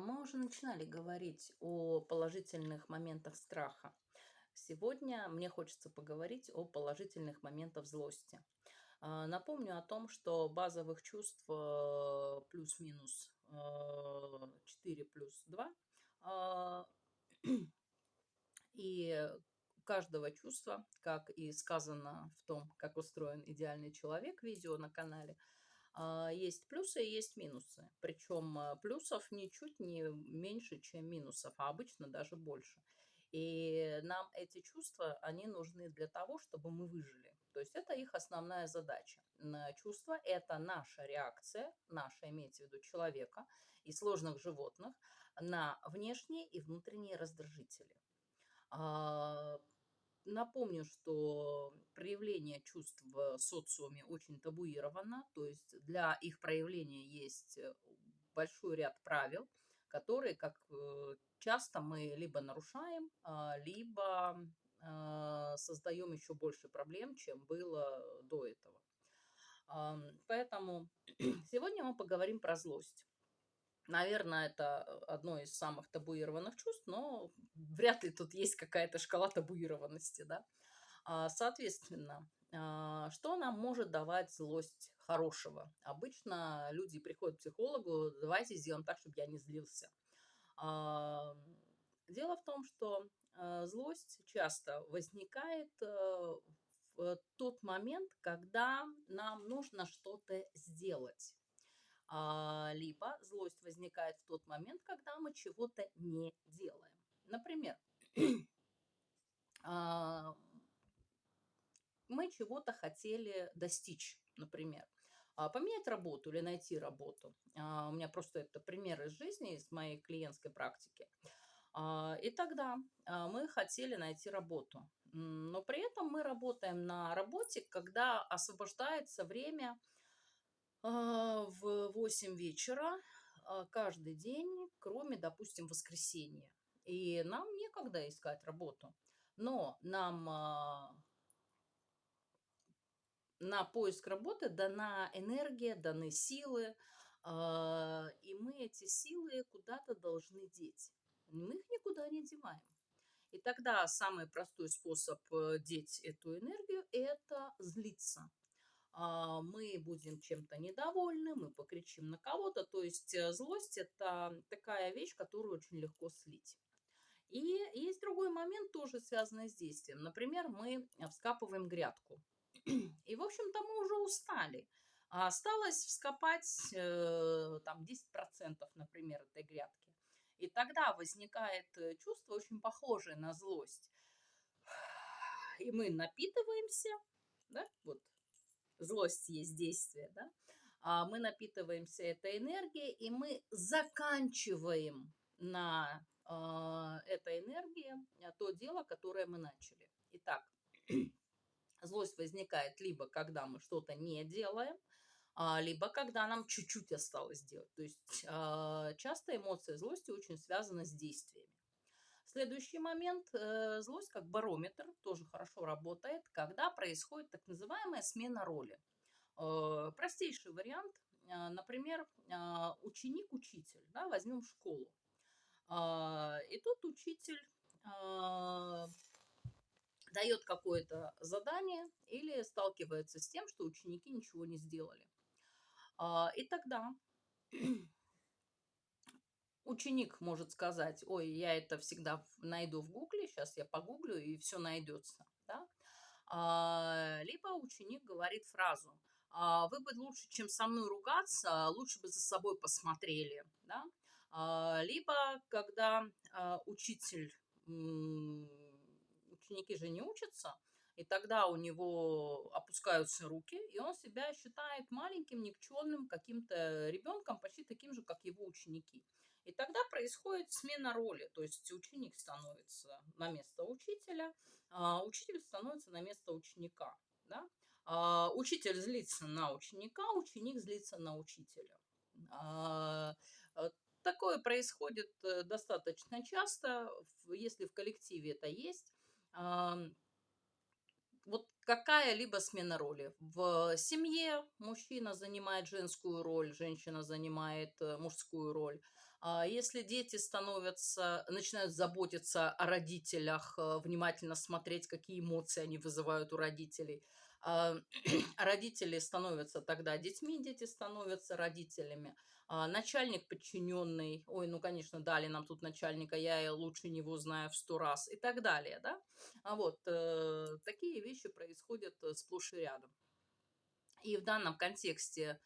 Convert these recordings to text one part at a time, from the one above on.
Мы уже начинали говорить о положительных моментах страха. Сегодня мне хочется поговорить о положительных моментах злости. А, напомню о том, что базовых чувств э, плюс-минус 4 э, плюс 2. А, и каждого чувства, как и сказано в том, как устроен идеальный человек, видео на канале – есть плюсы и есть минусы. Причем а, плюсов ничуть не меньше, чем минусов, а обычно даже больше. И нам эти чувства, они нужны для того, чтобы мы выжили. То есть это их основная задача. Чувства – это наша реакция, наша, имеется в виду человека и сложных животных, на внешние и внутренние раздражители. Напомню, что проявление чувств в социуме очень табуировано, то есть для их проявления есть э, большой ряд правил, которые, как э, часто мы либо нарушаем, а, либо а, создаем еще больше проблем, чем было до этого. Поэтому сегодня мы поговорим про злость. Наверное, это одно из самых табуированных чувств, но вряд ли тут есть какая-то шкала табуированности, да. А, соответственно, а, что нам может давать злость хорошего? Обычно люди приходят к психологу, давайте сделаем так, чтобы я не злился. А, дело в том, что злость часто возникает э, в тот момент, когда нам нужно что-то сделать. А, либо злость возникает в тот момент, когда мы чего-то не делаем. Например, а, мы чего-то хотели достичь, например, а, поменять работу или найти работу. У меня просто это пример из жизни, из моей клиентской практики. И тогда мы хотели найти работу. Но при этом мы работаем на работе, когда освобождается время в 8 вечера а, каждый день, кроме, допустим, воскресенья. И нам некогда искать работу. Но нам а, на поиск работы дана энергия, даны силы, и мы эти силы куда-то должны деть. Мы их никуда не деваем. И тогда самый простой способ э, деть эту энергию – это злиться. А, мы будем чем-то недовольны, мы покричим на кого-то. То есть э, злость – это такая вещь, которую очень легко слить. И есть другой момент, тоже связанный с действием. Например, мы вскапываем грядку. И, в общем-то, мы уже устали. А осталось вскопать э, там 10%, например, этой грядки. И тогда возникает э, чувство очень похожее на злость. И мы напитываемся, да, вот злость есть действие, да, а мы напитываемся этой энергией, и мы заканчиваем на э, этой энергии то дело, которое мы начали. Итак, злость возникает либо когда мы что-то не делаем, а, либо когда нам чуть-чуть осталось делать. То есть часто эмоция злости очень связана с действиями. Следующий момент. Э, злость как барометр тоже хорошо работает, когда происходит так называемая смена роли. Э, простейший вариант. Э, например, ученик-учитель. Да, возьмем школу. И тут учитель дает какое-то задание или сталкивается с тем, что ученики ничего не сделали. И тогда ученик может сказать, ой, я это всегда найду в гугле, сейчас я погуглю, и все найдется. Да? А, либо ученик говорит фразу, а, вы бы лучше, чем со мной ругаться, лучше бы за собой посмотрели. Да? А, либо, когда а, учитель, ученики же не учатся, и тогда у него опускаются руки, и он себя считает маленьким, никчемным каким-то ребенком, почти таким же, как его ученики. И тогда происходит смена роли, то есть ученик становится на место учителя, а учитель становится на место ученика. Да? А учитель злится на ученика, ученик злится на учителя. А, э, такое происходит э, достаточно часто, если в коллективе это есть вот какая-либо смена роли. В семье мужчина занимает женскую роль, женщина занимает э, мужскую роль. А если дети становятся, начинают заботиться о родителях, э, внимательно смотреть, какие эмоции они вызывают у родителей, а, родители становятся тогда детьми, дети становятся родителями. А, начальник подчиненный, ой, ну, конечно, дали нам тут начальника, я лучше него знаю в сто раз и так далее, да. А вот э, такие вещи происходят э, сплошь и рядом. И в данном контексте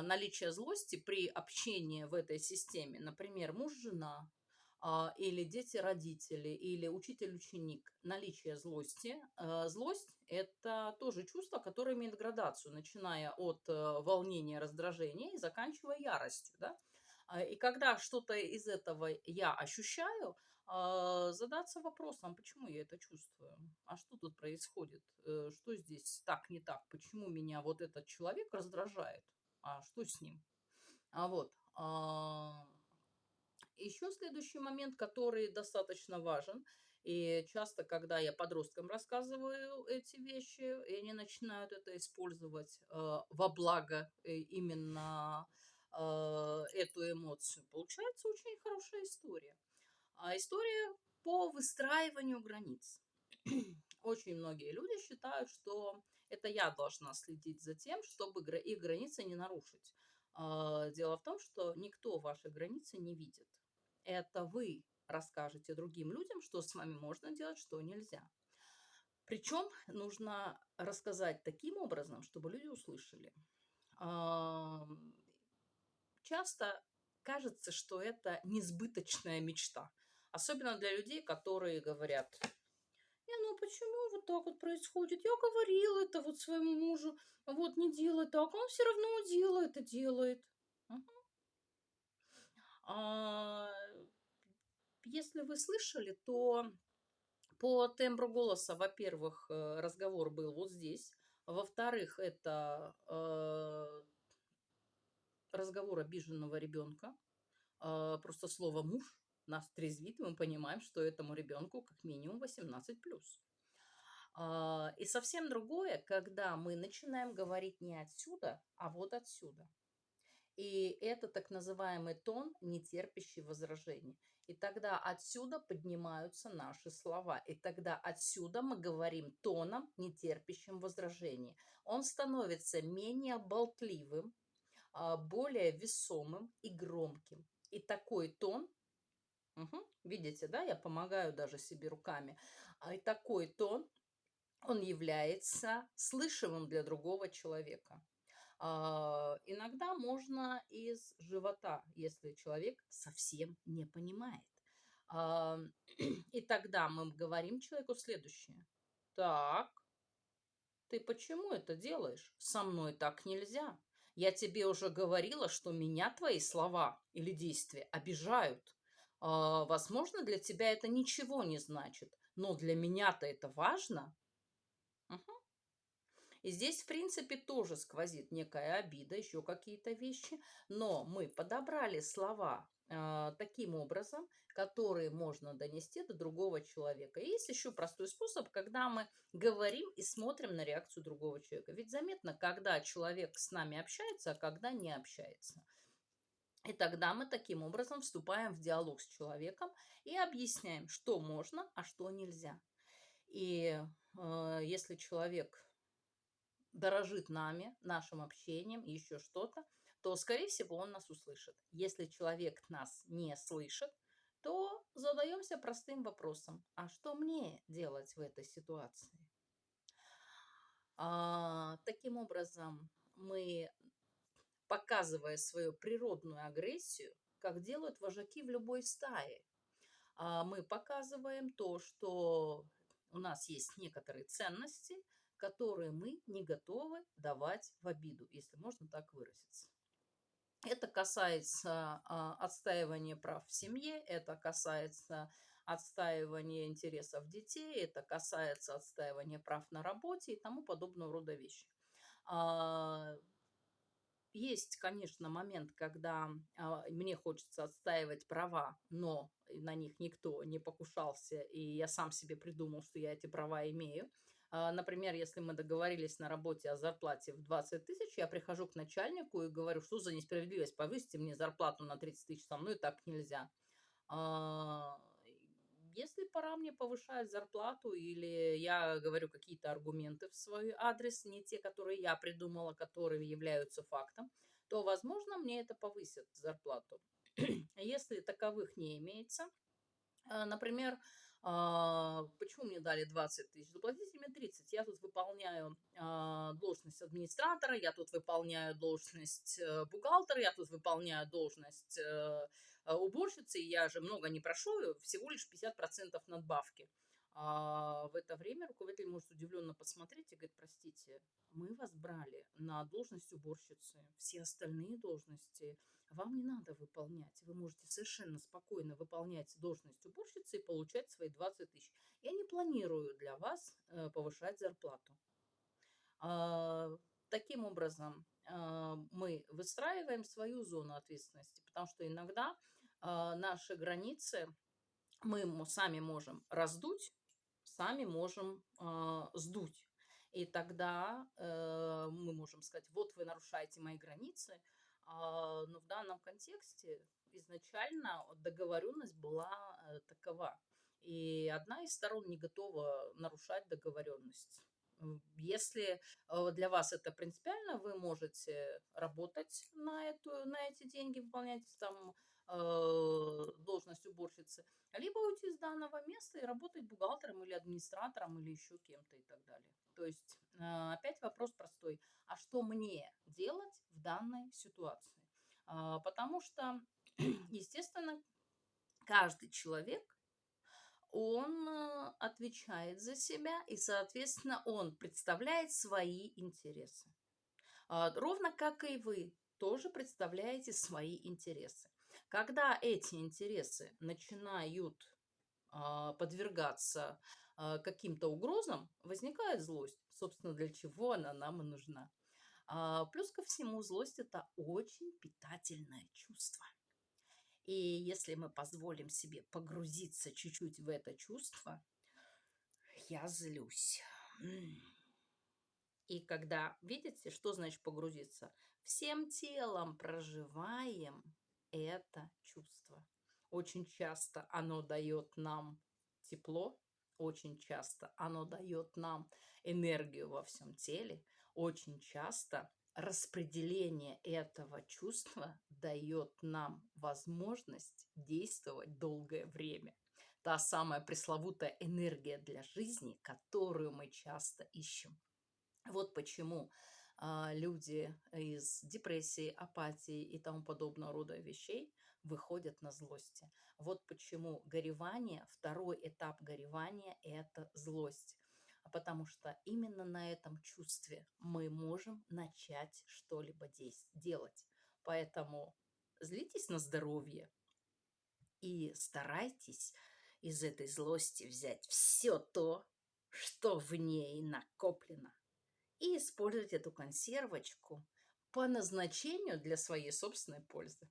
наличие злости при общении в этой системе, например, муж-жена, а, или дети-родители, или учитель-ученик, наличие злости. А, злость – это тоже чувство, которое имеет градацию, начиная от э, волнения, раздражения и заканчивая яростью. Да? И когда что-то из этого я ощущаю, задаться вопросом, почему я это чувствую, а что тут происходит, э, что здесь так, не так, почему меня вот этот человек раздражает, а что с ним. А вот, еще следующий момент, который достаточно важен, и часто, когда я подросткам рассказываю эти вещи, и они начинают это использовать э, во благо э, именно э, эту эмоцию, получается очень хорошая история. А история по выстраиванию границ. Очень многие люди считают, что это я должна следить за тем, чтобы их границы не нарушить. А, дело в том, что никто ваши границы не видит это вы расскажете другим людям, что с вами можно делать, что нельзя. Причем нужно рассказать таким образом, чтобы люди услышали. Часто кажется, что это несбыточная мечта. Особенно для людей, которые говорят, ну почему вот так вот происходит? Я говорила это вот своему мужу, вот не делай так, он все равно делает и делает. А, если вы слышали, то по тембру голоса, во-первых, э, разговор был вот здесь. Во-вторых, это э, разговор обиженного ребенка. Э, просто слово «муж» нас трезвит, мы понимаем, что этому ребенку как минимум 18+. И совсем другое, когда мы начинаем говорить не отсюда, а вот отсюда. И это так называемый тон, не терпящий возражений. И тогда отсюда поднимаются наши слова. И тогда отсюда мы говорим тоном, не терпящим возражений. Он становится менее болтливым, а, более весомым и громким. И такой тон, угу, видите, да, я помогаю даже себе руками, а и такой тон, он является слышимым для другого человека. А, иногда можно из живота, если человек совсем не понимает. А, и тогда мы говорим человеку следующее. Так, ты почему это делаешь? Со мной так нельзя. Я тебе уже говорила, что меня твои слова или действия обижают. А, возможно, для тебя это ничего не значит, но для меня-то это важно. Угу. И здесь, в принципе, тоже сквозит некая обида, еще какие-то вещи, но мы подобрали слова э, таким образом, которые можно донести до другого человека. И есть еще простой способ, когда мы говорим и смотрим на реакцию другого человека. Ведь заметно, когда человек с нами общается, а когда не общается. И тогда мы таким образом вступаем в диалог с человеком и объясняем, что можно, а что нельзя. И э, если человек дорожит нами, нашим общением, еще что-то, то, скорее всего, он нас услышит. Если человек нас не слышит, то задаемся простым вопросом, а что мне делать в этой ситуации? А, таким образом, мы, показывая свою природную агрессию, как делают вожаки в любой стае, а, мы показываем то, что у нас есть некоторые ценности – которые мы не готовы давать в обиду, если можно так выразиться. Это касается а, отстаивания прав в семье, это касается отстаивания интересов детей, это касается отстаивания прав на работе и тому подобного рода вещи. А, есть, конечно, момент, когда а, мне хочется отстаивать права, но на них никто не покушался, и я сам себе придумал, что я эти права имею. А, например, если мы договорились на работе о зарплате в 20 тысяч, я прихожу к начальнику и говорю, что за несправедливость, повысьте мне зарплату на 30 тысяч, со мной так нельзя. Если пора мне повышать зарплату или я говорю какие-то аргументы в свой адрес, не те, которые я придумала, которые являются фактом, то, возможно, мне это повысит зарплату. Если таковых не имеется, а, например, а, почему мне дали 20 тысяч? Заплатите мне 30. Я тут выполняю а, должность администратора, я тут выполняю должность э, бухгалтера, я тут выполняю должность э, уборщицы, я же много не прошу, всего лишь 50% надбавки. А в это время руководитель может удивленно посмотреть и говорит, простите, мы вас брали на должность уборщицы, все остальные должности вам не надо выполнять. Вы можете совершенно спокойно выполнять должность уборщицы и получать свои 20 тысяч. Я не планирую для вас э, повышать зарплату. А, таким образом, мы выстраиваем свою зону ответственности, потому что иногда а, наши границы мы сами можем раздуть, сами можем сдуть. И тогда э, мы можем сказать, вот вы нарушаете мои границы, а, но в данном контексте изначально договоренность была э, такова. И одна из сторон не готова нарушать договоренность. Если э, для вас это принципиально, вы можете работать на, эту, на эти деньги, выполнять там э, должность уборщицы, либо уйти из данного места и работать бухгалтером или администратором или еще кем-то и так далее. То есть э, опять вопрос простой. А что мне делать в данной ситуации? Э, потому что, естественно, каждый человек он отвечает за себя, и, соответственно, он представляет свои интересы. А, ровно как и вы тоже представляете свои интересы. Когда эти интересы начинают а, подвергаться а, каким-то угрозам, возникает злость. Собственно, для чего она нам и нужна. Плюс ко всему, злость – это очень питательное чувство. И если мы позволим себе погрузиться чуть-чуть в это чувство, я злюсь. И когда, видите, что значит погрузиться? Всем телом проживаем это чувство. Очень часто оно дает нам тепло, очень часто оно дает нам энергию во всем теле, очень часто распределение этого чувства дает нам возможность действовать долгое время. Та самая пресловутая энергия для жизни, которую мы часто ищем. Вот почему а, люди из депрессии, апатии и тому подобного рода вещей выходят на злости. Вот почему горевание, второй этап горевания – это злость. А потому что именно на этом чувстве мы можем начать что-либо делать. Поэтому злитесь на здоровье и старайтесь из этой злости взять все то, что в ней накоплено, и использовать эту консервочку по назначению для своей собственной пользы.